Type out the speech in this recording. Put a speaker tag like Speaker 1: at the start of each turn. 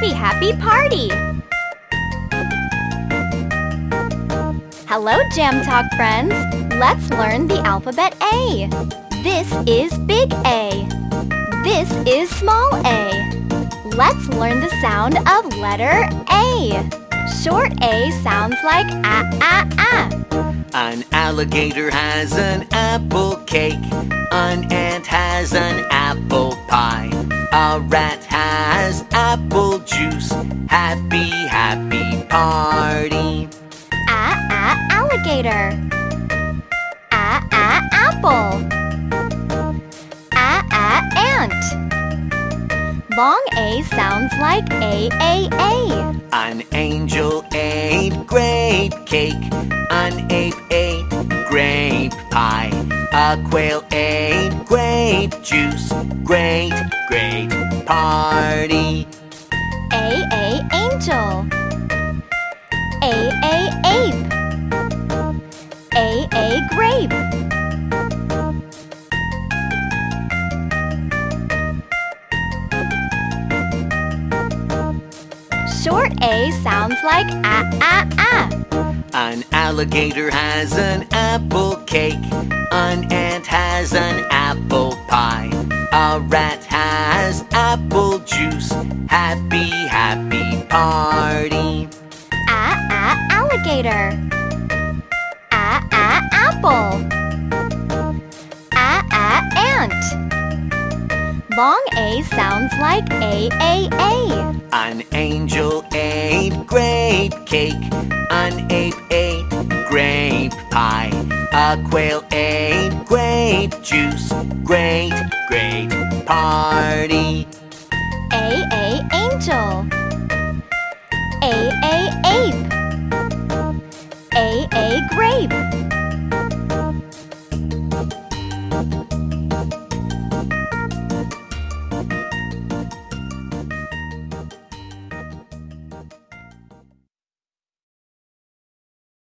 Speaker 1: happy, happy party! Hello, Jam Talk friends! Let's learn the alphabet A. This is big A. This is small a. Let's learn the sound of letter A. Short A sounds like ah, ah, ah.
Speaker 2: An alligator has an apple cake. Has apple juice. Happy, happy party.
Speaker 1: Ah, ah, alligator. Ah, ah, apple. Ah, ah, ant. Long A sounds like A, A, A.
Speaker 2: An angel ate grape cake. An ape ate grape pie. A quail ate grape juice. Great, great party.
Speaker 1: A, A, angel. A, A, ape. A, A, grape. Short A sounds like ah, ah, ah.
Speaker 2: An alligator has an apple cake. An ant has an apple pie. A rat has apple juice. Happy, happy party.
Speaker 1: Ah, ah, alligator. Ah, ah, apple. Ah, ah, ant. Long A sounds like A, A, A.
Speaker 2: An angel ate grape cake. An ape ate grape pie. A quail ate grape juice. Great, great party.
Speaker 1: Ape.